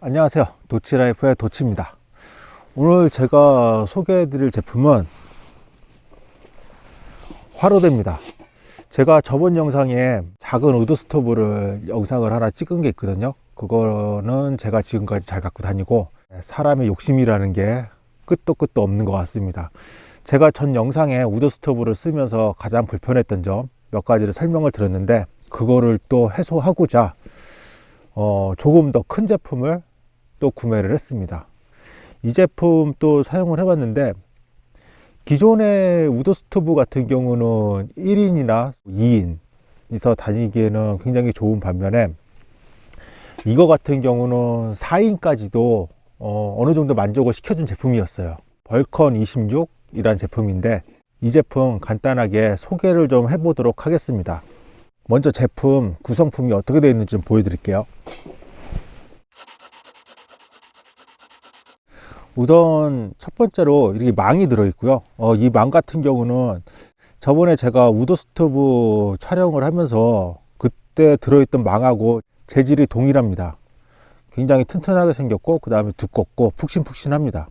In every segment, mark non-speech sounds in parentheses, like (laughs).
안녕하세요. 도치라이프의 도치입니다. 오늘 제가 소개해 드릴 제품은 화로대입니다. 제가 저번 영상에 작은 wood stove를 영상을 하나 찍은 게 있거든요. 그거는 제가 지금까지 잘 갖고 다니고 사람의 욕심이라는 게 끝도 끝도 없는 것 같습니다. 제가 전 영상에 wood stove를 쓰면서 가장 불편했던 점 몇 가지를 설명을 드렸는데 그거를 또 해소하고자 어, 조금 더 큰 제품을 또 구매를 했습니다. 이 제품 또 사용을 해봤는데 기존의 wood stove 같은 경우는 1인이나 2인이서 다니기에는 굉장히 좋은 반면에 이거 같은 경우는 4인까지도 어, 느 정도 만족을 시켜준 제품이었어요. 벌컨 26이라는 제품인데 이 제품 간단하게 소개를 좀 해보도록 하겠습니다. 먼저 제품 구성품이 어떻게 되어 있는지 좀 보여드릴게요 우선 첫 번째로 이렇게 망이 들어 있고요. 어, 이 망 같은 경우는 저번에 제가 wood stove 촬영을 하면서 그때 들어있던 망하고 재질이 동일합니다. 굉장히 튼튼하게 생겼고 그 다음에 두껍고 푹신푹신합니다.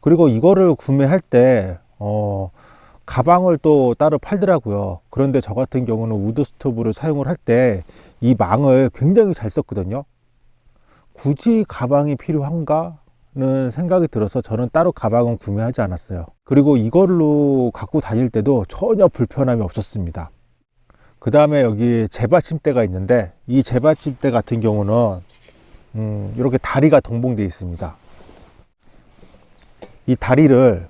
그리고 이거를 구매할 때 어, 가방을 또 따로 팔더라고요. 그런데 저 같은 경우는 wood stove를 사용을 할 때 이 망을 굉장히 잘 썼거든요. 굳이 가방이 필요한가 는 생각이 들어서 저는 따로 가방은 구매하지 않았어요. 그리고 이걸로 갖고 다닐 때도 전혀 불편함이 없었습니다. 그 다음에 여기 재받침대가 있는데 이 재받침대 같은 경우는 음, 이렇게 다리가 동봉되어 있습니다. 이 다리를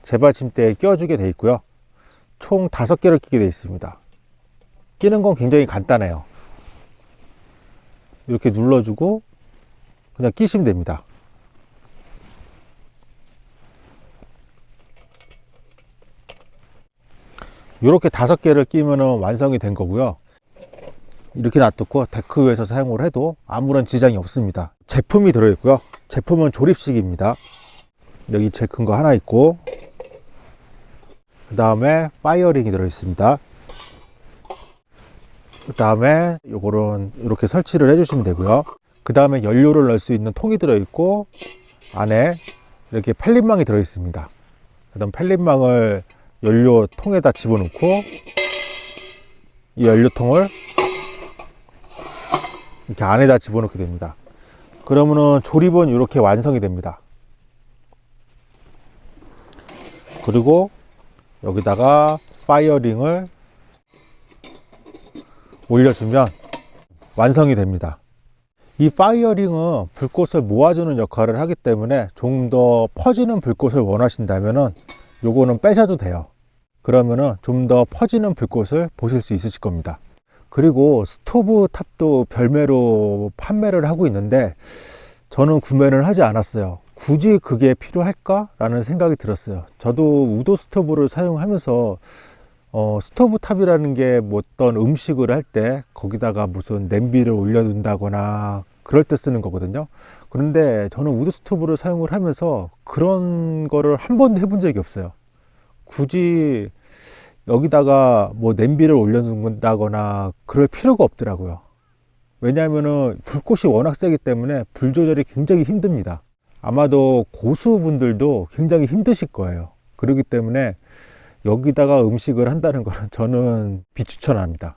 재받침대에 끼워주게 되어 있고요. 총 다섯 개를 끼게 되어 있습니다. 끼는 건 굉장히 간단해요. 이렇게 눌러주고 그냥 끼시면 됩니다. 이렇게 다섯 개를 끼면 완성이 된 거고요. 이렇게 놔두고 데크 위에서 사용을 해도 아무런 지장이 없습니다. 제품이 들어있고요. 제품은 조립식입니다. 여기 제일 큰 거 하나 있고 그 다음에 fire ring이 들어 있습니다. 그 다음에 요거는 이렇게 설치를 해 주시면 되고요 그 다음에 연료를 넣을 수 있는 통이 들어 있고 안에 이렇게 pellet망이 들어 있습니다. 그 다음 pellet망을 연료 통에다 집어넣고 이 연료통을 이렇게 안에다 집어넣게 됩니다. 그러면은 조립은 이렇게 완성이 됩니다. 그리고 여기다가 fire ring을 올려주면 완성이 됩니다 이 fire ring은 불꽃을 모아주는 역할을 하기 때문에 좀더 퍼지는 불꽃을 원하신다면 요거는 빼셔도 돼요. 그러면은 좀 더 퍼지는 불꽃을 보실 수 있으실 겁니다. 그리고 stove top도 별매로 판매를 하고 있는데 저는 구매를 하지 않았어요. 굳이 그게 필요할까? 라는 생각이 들었어요. 저도 wood stove를 사용하면서 어, stove top이라는 게 뭐 어떤 음식을 할 때 거기다가 무슨 냄비를 올려둔다거나 그럴 때 쓰는 거거든요. 그런데 저는 wood stove를 사용을 하면서 그런 거를 한 번도 해본 적이 없어요. 굳이 여기다가 뭐 냄비를 올려둔다거나 그럴 필요가 없더라고요. 왜냐하면 불꽃이 워낙 세기 때문에 불 조절이 굉장히 힘듭니다. 아마도 고수분들도 굉장히 힘드실 거예요. 그렇기 때문에 여기다가 음식을 한다는 것은 (laughs) 저는 비추천합니다.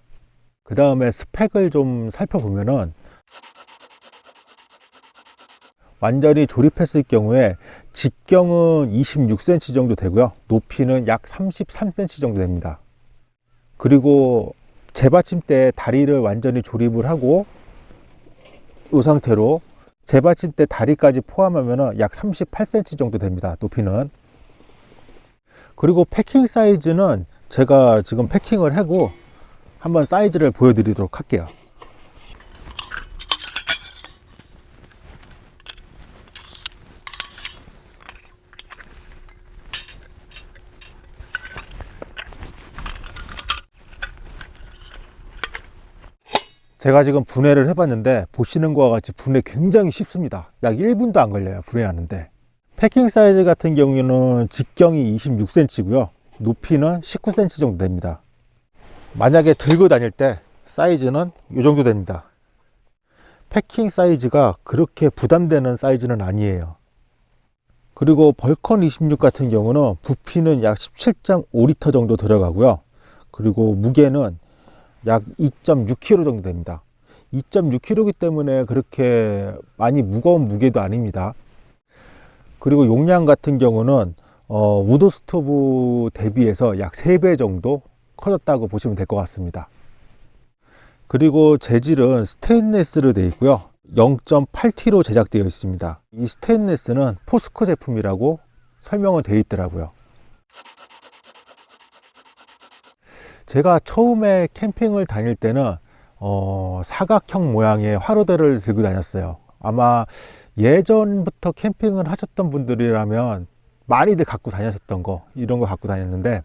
그 다음에 스펙을 좀 살펴보면은 완전히 조립했을 경우에 직경은 26cm 정도 되고요. 높이는 약 33cm 정도 됩니다. 그리고 재받침대 다리를 완전히 조립을 하고 이 상태로 재받침대 다리까지 포함하면 약 38cm 정도 됩니다 높이는 그리고 패킹 사이즈는 제가 지금 패킹을 하고 한번 사이즈를 보여드리도록 할게요. 제가 지금 분해를 해봤는데 보시는 것과 같이 분해 굉장히 쉽습니다. 약 1분도 안 걸려요 분해하는데 패킹 사이즈 같은 경우는 직경이 26cm 고요 높이는 19cm 정도 됩니다 만약에 들고 다닐 때 사이즈는 이 정도 됩니다 패킹 사이즈가 그렇게 부담되는 사이즈는 아니에요. 그리고 벌컨 26 같은 경우는 부피는 약 17.5리터 정도 들어가고요. 그리고 무게는 약 2.6kg 정도 됩니다. 2.6kg이기 때문에 그렇게 많이 무거운 무게도 아닙니다. 그리고 용량 같은 경우는 어, wood stove 대비해서 약 3배 정도 커졌다고 보시면 될 것 같습니다. 그리고 재질은 스테인레스로 되어 있고요. 0.8T로 제작되어 있습니다. 이 스테인레스는 포스코 제품이라고 설명은 되어 있더라고요. 제가 처음에 캠핑을 다닐 때는 어, 사각형 모양의 화로대를 들고 다녔어요. 아마 예전부터 캠핑을 하셨던 분들이라면 많이들 갖고 다녔었던 거 이런 거 갖고 다녔는데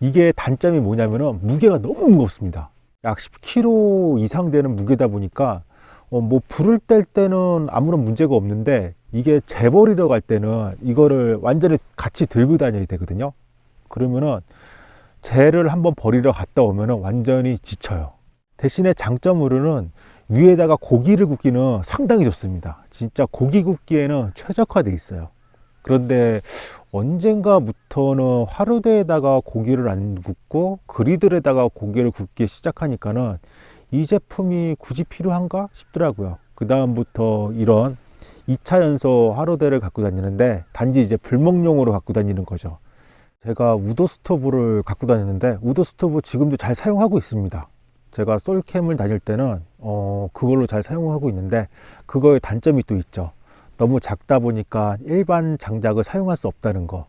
이게 단점이 뭐냐면은 무게가 너무 무겁습니다. 약 10kg 이상 되는 무게다 보니까 어, 뭐 불을 뗄 때는 아무런 문제가 없는데 이게 재버리러 갈 때는 이거를 완전히 같이 들고 다녀야 되거든요. 그러면은 재를 한번 버리러 갔다 오면은 완전히 지쳐요. 대신에 장점으로는 위에다가 고기를 굽기는 상당히 좋습니다. 진짜 고기 굽기에는 최적화되어 있어요. 그런데 언젠가부터는 화로대에다가 고기를 안 굽고 그리들에다가 고기를 굽기 시작하니까는 이 제품이 굳이 필요한가 싶더라고요. 그 다음부터 이런 2차 연소 화로대를 갖고 다니는데 단지 이제 불멍용으로 갖고 다니는 거죠. 제가 wood stove를 갖고 다니는데 wood stove 지금도 잘 사용하고 있습니다. 제가 솔캠을 다닐 때는 어, 그걸로 잘 사용하고 있는데 그거의 단점이 또 있죠. 너무 작다 보니까 일반 장작을 사용할 수 없다는 거.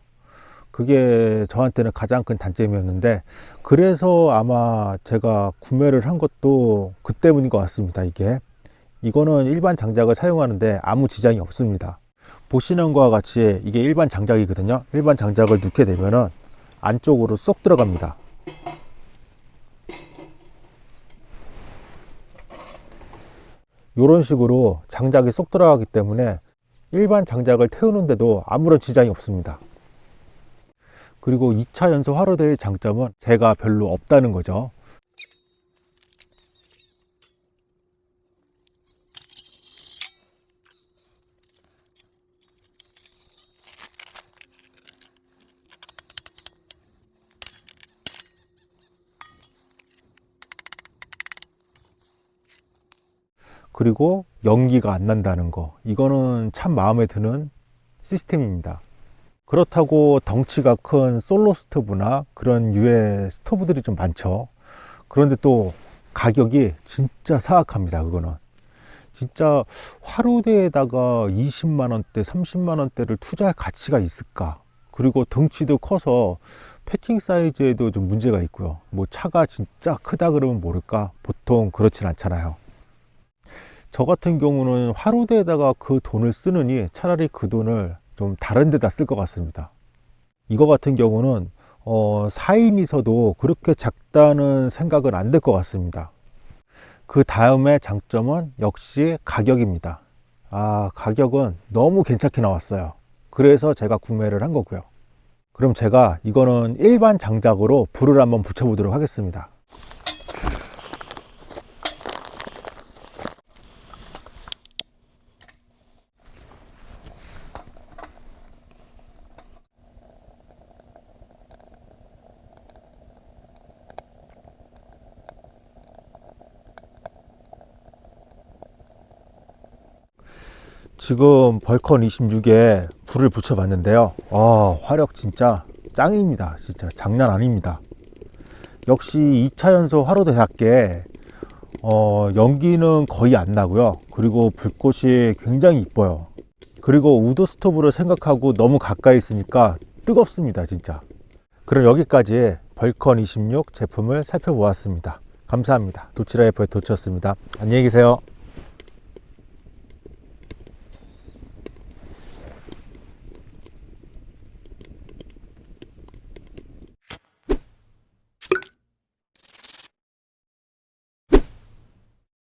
그게 저한테는 가장 큰 단점이었는데 그래서 아마 제가 구매를 한 것도 그 때문인 것 같습니다. 이게 이거는 일반 장작을 사용하는데 아무 지장이 없습니다. 보시는 것과 같이 이게 일반 장작이거든요. 일반 장작을 넣게 되면은 안쪽으로 쏙 들어갑니다. 이런 식으로 장작이 쏙 들어가기 때문에 일반 장작을 태우는데도 아무런 지장이 없습니다. 그리고 2차 연소 화로대의 장점은 재가 별로 없다는 거죠. 그리고 연기가 안 난다는 거. 이거는 참 마음에 드는 시스템입니다. 그렇다고 덩치가 큰 솔로 스토브나 그런 유의 스토브들이 좀 많죠. 그런데 또 가격이 진짜 사악합니다 그거는. 진짜 화로대에다가 20만원대 30만원대를 투자할 가치가 있을까? 그리고 덩치도 커서 패킹 사이즈에도 좀 문제가 있고요. 뭐 차가 진짜 크다 그러면 모를까? 보통 그렇진 않잖아요 저 같은 경우는 화로대에다가 그 돈을 쓰느니 차라리 그 돈을 좀 다른 데다 쓸 것 같습니다. 이거 같은 경우는 어, 4인이서도 그렇게 작다는 생각은 안 될 것 같습니다. 그 다음에 장점은 역시 가격입니다. 아 가격은 너무 괜찮게 나왔어요. 그래서 제가 구매를 한 거고요. 그럼 제가 이거는 일반 장작으로 불을 한번 붙여 보도록 하겠습니다 지금 벌컨 26에 불을 붙여 봤는데요. 아 화력 진짜 짱입니다. 진짜 장난 아닙니다. 역시 2차 연소 화로대답게 어, 연기는 거의 안 나고요. 그리고 불꽃이 굉장히 이뻐요. 그리고 wood stove를 생각하고 너무 가까이 있으니까 뜨겁습니다 진짜. 그럼 여기까지 벌컨 26 제품을 살펴보았습니다. 감사합니다. 도치라이프의 도치였습니다. 안녕히 계세요